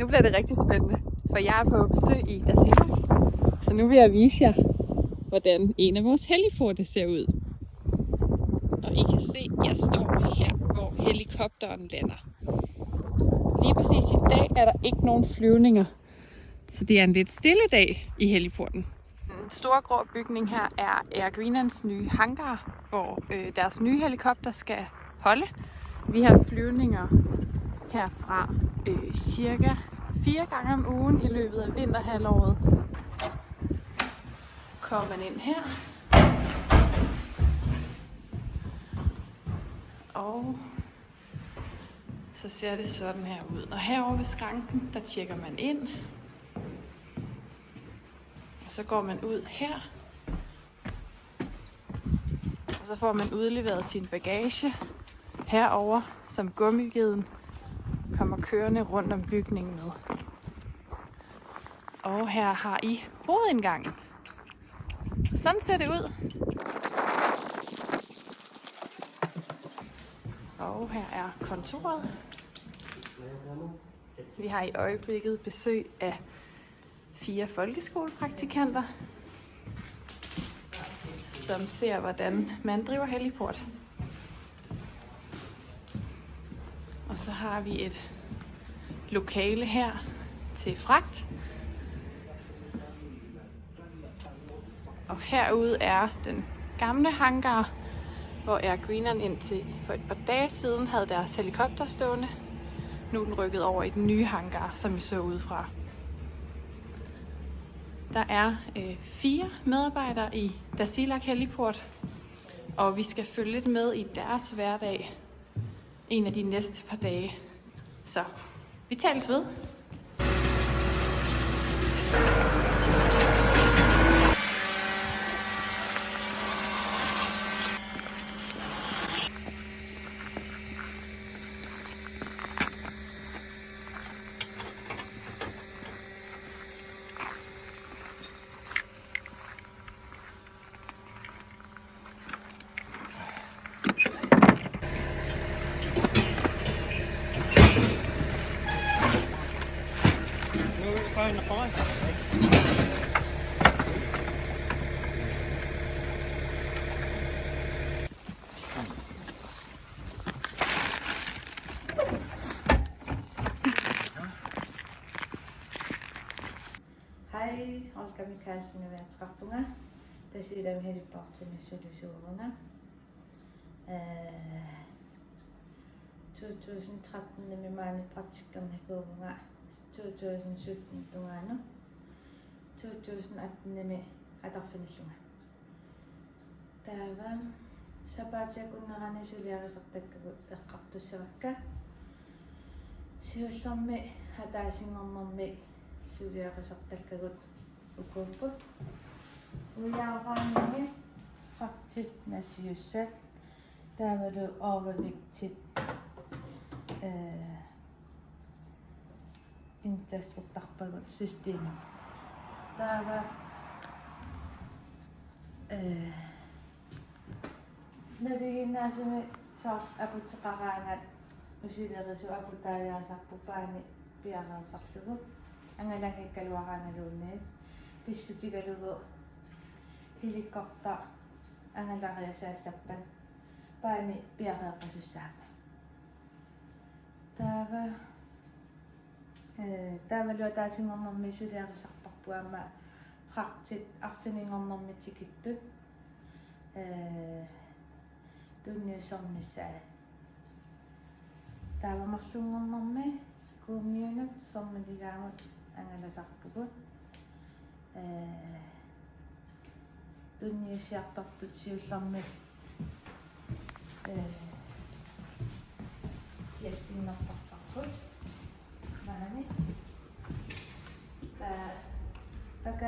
Nu bliver det rigtig spændende, for jeg er på besøg i Dasila. Så nu vil jeg vise jer, hvordan en af vores heliporte ser ud. Og I kan se, at jeg står her, hvor helikopteren lander. Lige præcis i dag er der ikke nogen flyvninger, så det er en lidt stille dag i heliporten. Den store grå bygning her er Air Greenlands nye hangar, hvor øh, deres nye helikopter skal holde. Vi har flyvninger herfra øh, cirka fire gange om ugen i løbet af vinterhalvåret. Kommer man ind her. Og så ser det sådan her ud. Og herovre ved skranken, der tjekker man ind. Og så går man ud her. Og så får man udleveret sin bagage herover som gummigeden kørende rundt om bygningen med. Og her har I hovedindgangen. Sådan ser det ud. Og her er kontoret. Vi har i øjeblikket besøg af fire folkeskolepraktikanter, som ser, hvordan man driver heliport. Og så har vi et lokale her til fragt. Og herude er den gamle hangar, hvor Air Greenland indtil for et par dage siden havde deres helikopter stående. Nu er den rykket over i den nye hangar, som I så udefra. Der er øh, fire medarbejdere i Dasilak Heliport, og vi skal følge lidt med i deres hverdag en af de næste par dage. Så vi tales ved. in the fire. Hej, Olga Mikkelsen er ved trapperne. Der sidder vi helt bort til med solutionerne. 2013 eh, er vi mange praktikerne gode gange. 2017 tungaanu 2018 nimi атарфиниллунга таава сапаатиакуннерани сулиарисертаккагут эққартуссавакка сиуллэрми хатаасингорнэрми сулиарисертаккагут укууппут уяарааними хартит насиуссат таавалу overvægtigt øh интастертарпагут система таава э надигиннаасуми саар апутеқараангат усилерису апутааjaasarpupaani пиараасарлугу ангалангиккалуарааналуунниит писсутигалугу хеликопта ангалариасаассаппат paani piaqeeqqasussaamme taava э таавалуа таасингорнэрми сулиарисарпарпуама хартит арфинingорнэрми тикиттут э тунниусернissaa таавамарлунгорнэрми куумиунат сормилигаамут ангаласарпугут э тунниусиартортут сиуллэрми сиаттиннартарпарпут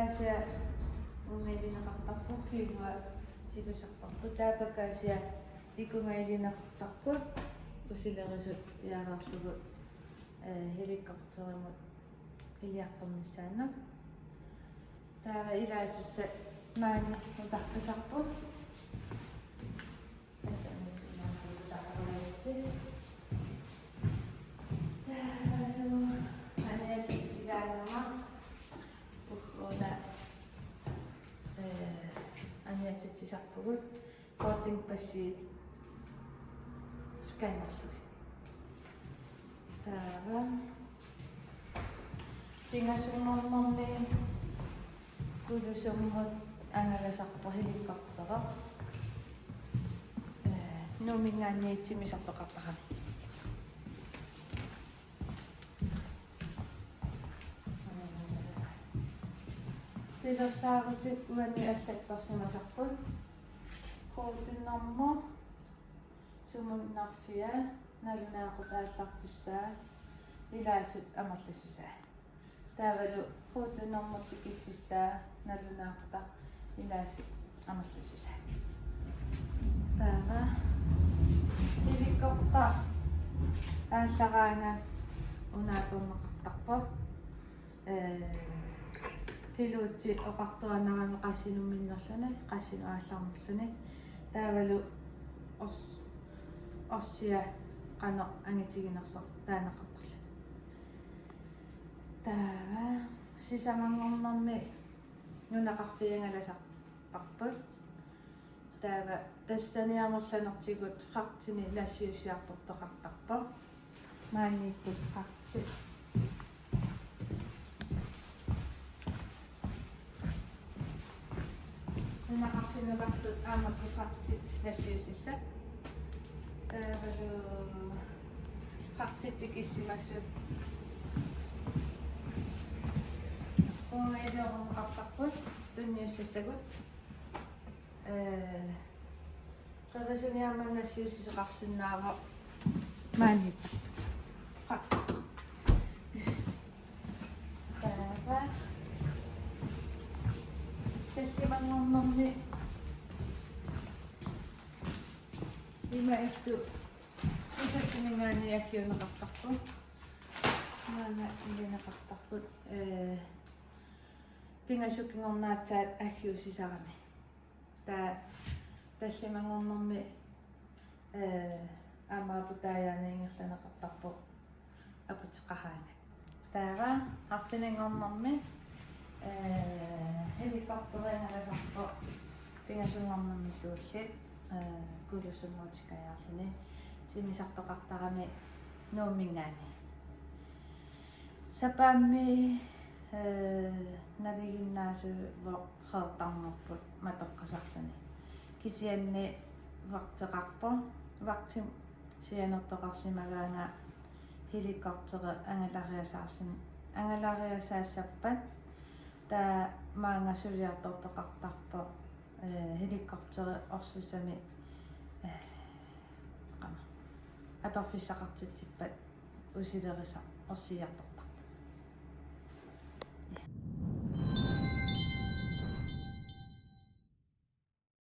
أشياء وميدينا خطقوكي و تيبا شقبقو تابا كأشياء إيكو ميدينا خطقو وسيلا غزو يارا شبو helikopterin iljaqtamissaan. Täällä iläisessä näin on tahpisappu. утарписарпут сиуллугут boarding passiit сканерлуг таава пингасуннэрнэрни кулусуммут ангаласарпо хеликоптера э номинганиитсимисартоқартарами пилэрсаарутик уани аллаттарсимасарпут сумуннарфиа налунаақутаалларписсаа илаасут амерлиссусаа таавалу хоутиннэрмотик иффиссаа налунаақута илаасут амерлиссусаа таава. Иликкорта ааллараанга унаатуннеқартарпа э пилуутси оқартуанарами qassinuminnerluni qassinu ааллармерлуни таавалу орс орсиа qano angitигинерсо таанеқартарла таава сисамангорнэрми нунақарпиангаласар парпут таава тассаниамерланертигут фрактини лассиусиартортоқартарпа мааннииккут sinna vaktur aðmatur þessi Það verður praktitik í símassu. Og ég verður um aftakkur, dunju sissegut. Röðurinn ég mann þessi þessi rassin náða. Mæni. Ima ittu sisassiningaani akkiuneqartarpu maana ilinaqartarput э пингасуккингорнаатсаат аггиусисарами таа таллимангорнэрми э амаапутаяаниингерланеқартарпу апутеқараана таава арпинангорнэрми э хеликоптерингаласарпу пингасунгорнэрми kudusumotsika ja sinne sinne sakto kattaa me nomingan. Sapami nadiginna se vaktang mo matokka sakto Kisien ne vaktakappo vakti sien ottokasi magana helikoptere angelaria saasin angelaria saasappan. Tää maanga syrjää tottokattappo орсусами э қама аторфиссақартитсиппат усилериса орсиартор